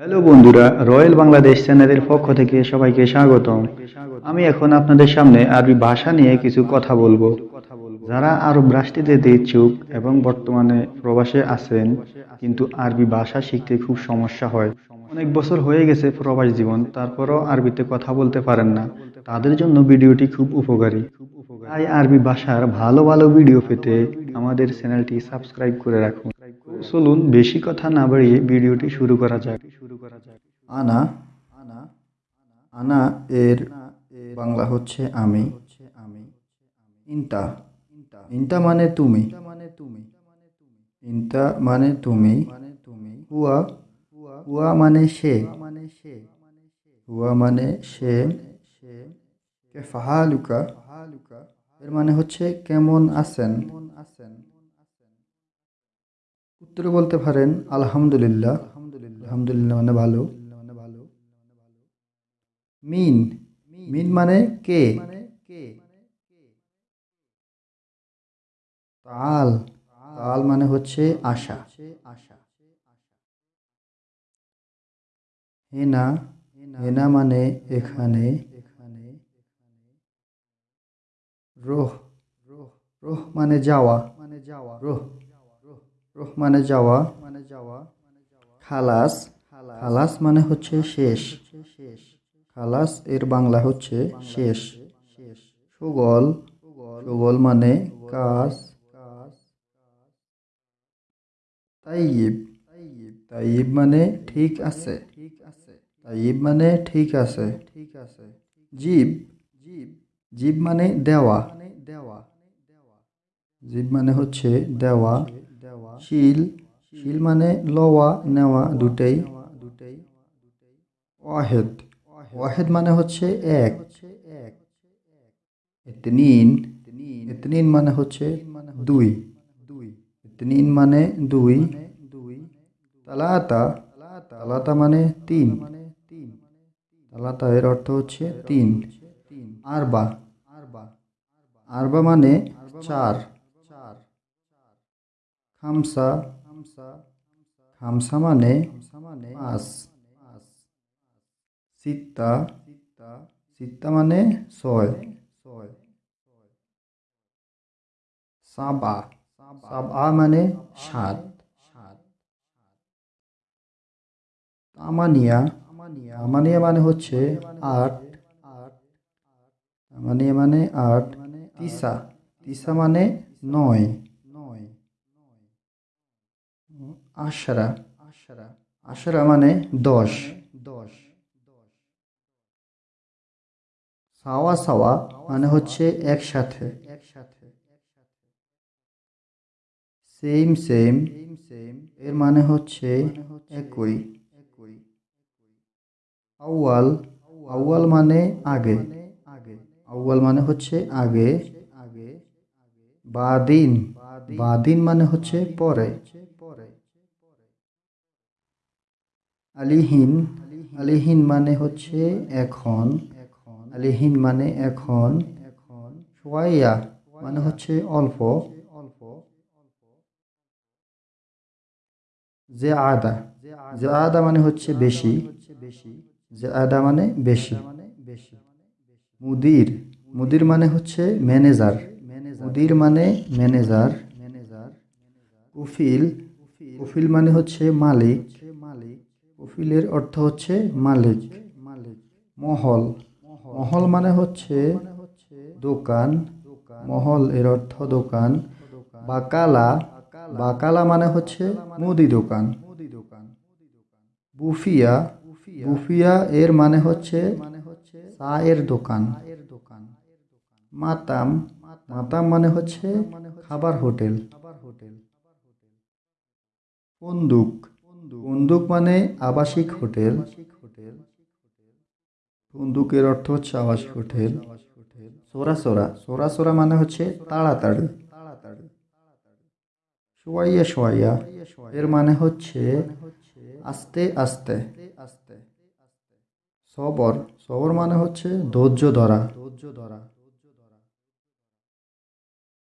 Hello বন্ধুরা, royal Bangladesh চ্যানেলের পক্ষ থেকে সবাইকে স্বাগতম। আমি এখন আপনাদের সামনে আরবি ভাষা নিয়ে কিছু কথা বলব। যারা আরব রাষ্ট্রে ইচ্ছুক এবং বর্তমানে প্রবাসে আছেন, কিন্তু আরবি ভাষা শিখতে খুব সমস্যা হয়। অনেক বছর হয়ে গেছে প্রবাস জীবন, তারপরও আরবিতে কথা বলতে পারেন না। তাদের জন্য ভিডিওটি খুব উপকারী। তাই আরবি ভাষার ভালো ভালো ভিডিও পেতে আমাদের চ্যানেলটি সাবস্ক্রাইব করে রাখুন। চলুন, বেশি কথা না বাড়িয়ে ভিডিওটি শুরু করা যাক শুরু করা যাক। আনা আনা আনা এর বাংলা হচ্ছে আমি হচ্ছে আমি ইন্তা। ইন্তা মানে তুমি। মানে তুমি ইন্তা মানে তুমি। মানে তুমি হুয়া হুয়া মানে সে। মানে সে হুয়া মানে সে। সে কে ফাহালুকা ফাহালুকা এর মানে হচ্ছে কেমন আছেন। আছেন উত্তরে বলতে পারেন, আলহামদুলিল্লাহ। আলহামদুলিল্লাহ ভালো মানে ভালো। মিন মিন মানে কে? তাল। তাল মানে হচ্ছে আশা। আশা হেনা। হেনা মানে এখানে। এখানে রোহ। রোহ রোহ মানে যাওয়া। মানে যাওয়া রোহ। রোহ মানে যাওয়া। মানে যাওয়া খালাস। খালাস মানে হচ্ছে শেষ শেষ। খালাস, এর বাংলা হচ্ছে শেষ। সুগল সুগল মানে কাজ। কাজ তাইব তাইব মানে ঠিক আছে। ঠিক আছে তাইব মানে ঠিক আছে। ঠিক আছে জীব জীব জীব মানে দেওয়া। দেওয়া জীব মানে হচ্ছে দেওয়া। দেওয়া শিল শিল মানে লওয়া, নেওয়া দুটাই দুটাই। ওয়াহেদ। ওয়াহেদ মানে হচ্ছে এক। এতনিন মানে হচ্ছে দুই। এতনিন মানে দুই। তালাতা তালাতা মানে তিন তিন। তালাতা এর অর্থ হচ্ছে তিন। আরবা আরবা মানে চার। খামসা খামসা মানে পাঁচ। সিত্তা সিত্তা মানে ছয়। ছয় সাবা সাবা মানে সাত। সাত তামানিয়া তামানিয়া মানে হচ্ছে আট। আট তামানিয়া মানে আট। মানে তিসা তিসা মানে নয়। নয় আশরা আশরা আশরা মানে দশ। সাওয়া সাওয়া মানে হচ্ছে একসাথে। একসাথে সেম সেম সেম এর মানে হচ্ছে একই। একই আউয়াল আউয়াল মানে আগে। আগে আউয়াল মানে হচ্ছে আগে। আগে বাদিন বাদিন মানে হচ্ছে পরে। পরে আলিহীন আলিহীন মানে হচ্ছে এখন এখন। আলিহীন মানে এখন এখন সোয়াইয়া মানে হচ্ছে অল্প। অল্প যে আদা যে আদা মানে হচ্ছে বেশি। বেশি যে আদা মানে বেশি। মানে বেশি মুদির মুদির মানে হচ্ছে ম্যানেজার। মুদির মানে ম্যানেজার। ম্যানেজার কুফিল কুফিল মানে হচ্ছে মালিক। মালিক কুফিলের অর্থ হচ্ছে মালিক মালিক। মহল মহল মানে হচ্ছে দোকান। মহল এর অর্থ দোকান। বাকালা বাকালা মানে হচ্ছে মুদি দোকান। বুফিয়া। বুফিয়া এর মানে হচ্ছে চায়ের দোকান। এর দোকান মাতাম। মাতাম মানে হচ্ছে খাবার হোটেল খাবার হোটেল। বন্দুক। বন্দুক মানে আবাসিক হোটেল। বন্দুকের অর্থ হচ্ছে আওয়াজ হোটেল সোরা সোরা। সোরা সোরা মানে হচ্ছে তাড়াতাড়ি। সোয়াইয়া সোয়াইয়া এর মানে হচ্ছে আস্তে আস্তে। আস্তে সবর। সবর মানে হচ্ছে ধৈর্য ধরা ধৈর্য ধরা।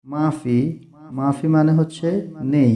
মাফি। মাফি মানে হচ্ছে নেই।